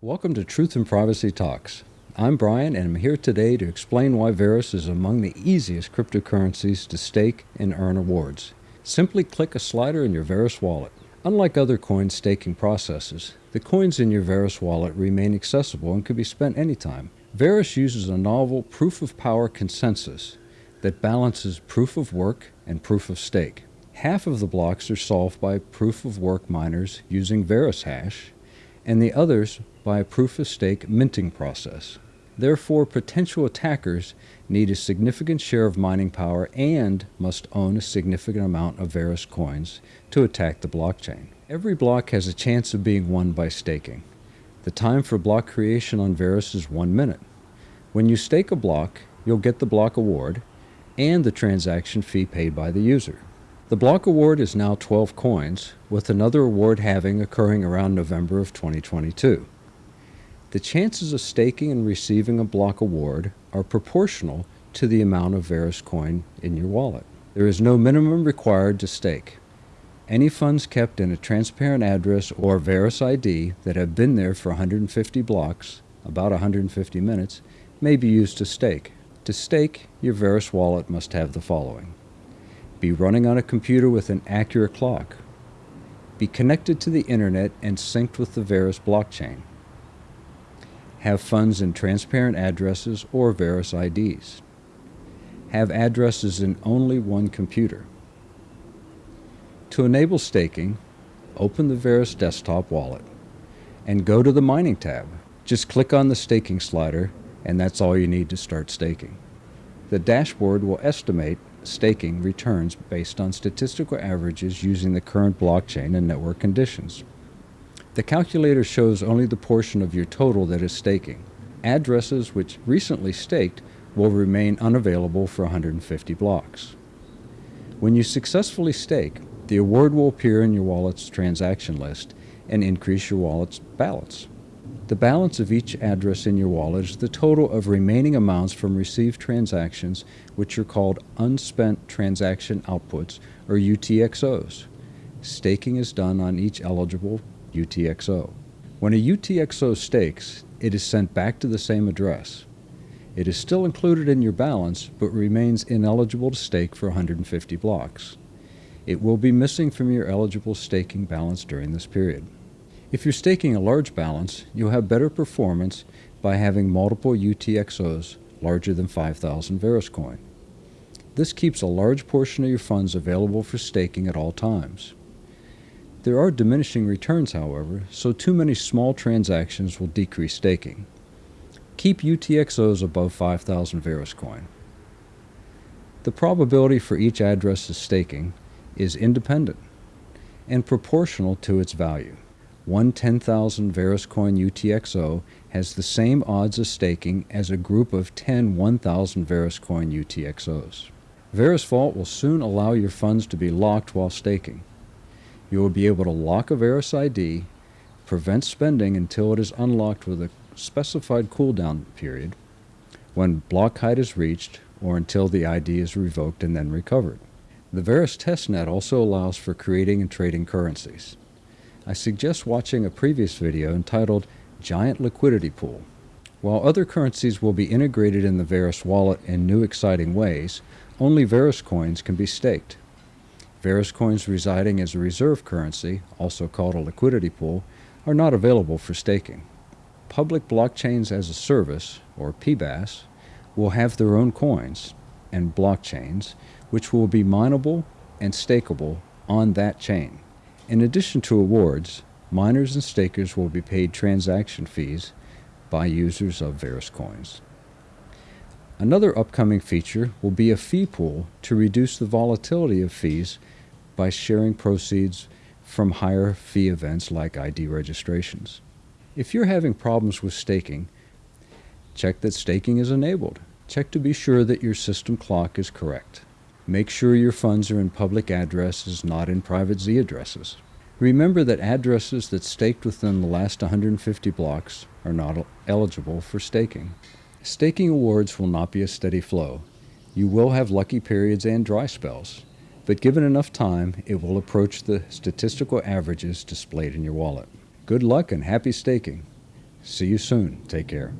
Welcome to Truth and Privacy Talks. I'm Brian and I'm here today to explain why Verus is among the easiest cryptocurrencies to stake and earn awards. Simply click a slider in your Verus wallet. Unlike other coin staking processes, the coins in your Verus wallet remain accessible and can be spent anytime. Verus uses a novel proof of power consensus that balances proof of work and proof of stake. Half of the blocks are solved by proof of work miners using Verus hash, and the others by a proof of stake minting process. Therefore, potential attackers need a significant share of mining power and must own a significant amount of Verus coins to attack the blockchain. Every block has a chance of being won by staking. The time for block creation on Verus is one minute. When you stake a block, you'll get the block award and the transaction fee paid by the user. The block award is now 12 coins, with another award halving occurring around November of 2022. The chances of staking and receiving a block award are proportional to the amount of Verus coin in your wallet. There is no minimum required to stake. Any funds kept in a transparent address or Verus ID that have been there for 150 blocks, about 150 minutes, may be used to stake. To stake, your Verus wallet must have the following. Be running on a computer with an accurate clock. Be connected to the internet and synced with the Verus blockchain have funds in transparent addresses or Verus IDs. Have addresses in only one computer. To enable staking, open the Verus desktop wallet and go to the Mining tab. Just click on the staking slider and that's all you need to start staking. The dashboard will estimate staking returns based on statistical averages using the current blockchain and network conditions. The calculator shows only the portion of your total that is staking. Addresses which recently staked will remain unavailable for 150 blocks. When you successfully stake, the award will appear in your wallet's transaction list and increase your wallet's balance. The balance of each address in your wallet is the total of remaining amounts from received transactions, which are called unspent transaction outputs, or UTXOs. Staking is done on each eligible UTXO. When a UTXO stakes, it is sent back to the same address. It is still included in your balance, but remains ineligible to stake for 150 blocks. It will be missing from your eligible staking balance during this period. If you're staking a large balance, you'll have better performance by having multiple UTXOs larger than 5,000 Verus coin. This keeps a large portion of your funds available for staking at all times. There are diminishing returns, however, so too many small transactions will decrease staking. Keep UTXOs above 5,000 Verus coin. The probability for each address's staking is independent and proportional to its value. One 10,000 Verus coin UTXO has the same odds of staking as a group of 10 1,000 Verus coin UTXOs. Verus Vault will soon allow your funds to be locked while staking you will be able to lock a Verus ID, prevent spending until it is unlocked with a specified cooldown period, when block height is reached, or until the ID is revoked and then recovered. The Verus testnet also allows for creating and trading currencies. I suggest watching a previous video entitled Giant Liquidity Pool. While other currencies will be integrated in the Verus wallet in new exciting ways, only Verus coins can be staked. Verus coins residing as a reserve currency, also called a liquidity pool, are not available for staking. Public blockchains as a service, or PBaaS, will have their own coins and blockchains, which will be mineable and stakeable on that chain. In addition to awards, miners and stakers will be paid transaction fees by users of Verus coins. Another upcoming feature will be a fee pool to reduce the volatility of fees by sharing proceeds from higher fee events like ID registrations. If you're having problems with staking, check that staking is enabled. Check to be sure that your system clock is correct. Make sure your funds are in public addresses, not in private Z addresses. Remember that addresses that staked within the last 150 blocks are not eligible for staking. Staking awards will not be a steady flow. You will have lucky periods and dry spells but given enough time, it will approach the statistical averages displayed in your wallet. Good luck and happy staking. See you soon. Take care.